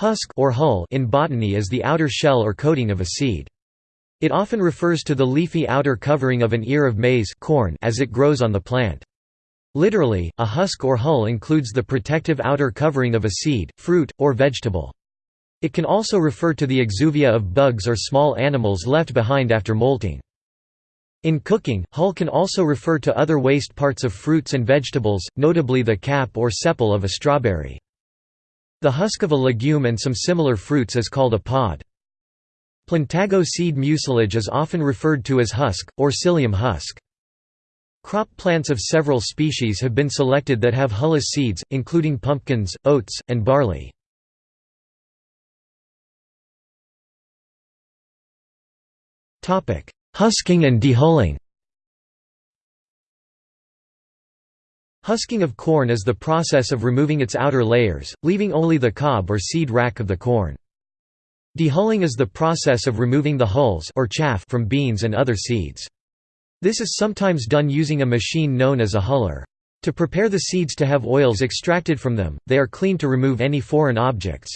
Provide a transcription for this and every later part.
Husk or hull in botany is the outer shell or coating of a seed. It often refers to the leafy outer covering of an ear of maize corn as it grows on the plant. Literally, a husk or hull includes the protective outer covering of a seed, fruit, or vegetable. It can also refer to the exuvia of bugs or small animals left behind after molting. In cooking, hull can also refer to other waste parts of fruits and vegetables, notably the cap or sepal of a strawberry. The husk of a legume and some similar fruits is called a pod. Plantago seed mucilage is often referred to as husk, or psyllium husk. Crop plants of several species have been selected that have hulless seeds, including pumpkins, oats, and barley. Husking and dehulling Husking of corn is the process of removing its outer layers, leaving only the cob or seed rack of the corn. Dehulling is the process of removing the hulls or chaff from beans and other seeds. This is sometimes done using a machine known as a huller. To prepare the seeds to have oils extracted from them, they are cleaned to remove any foreign objects.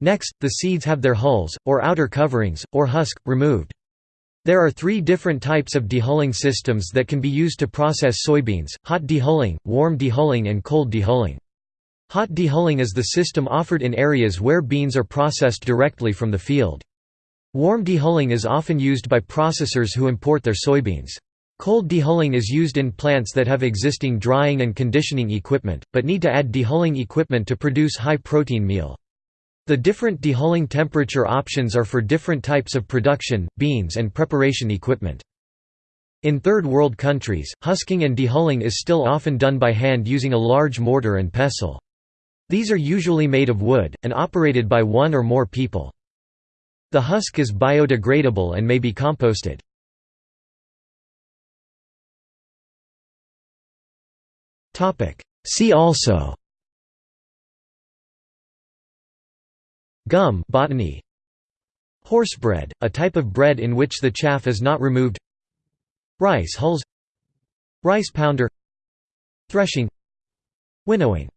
Next, the seeds have their hulls, or outer coverings, or husk, removed. There are three different types of dehulling systems that can be used to process soybeans, hot dehulling, warm dehulling and cold dehulling. Hot dehulling is the system offered in areas where beans are processed directly from the field. Warm dehulling is often used by processors who import their soybeans. Cold dehulling is used in plants that have existing drying and conditioning equipment, but need to add dehulling equipment to produce high-protein meal. The different dehulling temperature options are for different types of production, beans and preparation equipment. In Third World countries, husking and dehulling is still often done by hand using a large mortar and pestle. These are usually made of wood, and operated by one or more people. The husk is biodegradable and may be composted. See also Gum botany. Horsebread, a type of bread in which the chaff is not removed Rice hulls Rice pounder Threshing Winnowing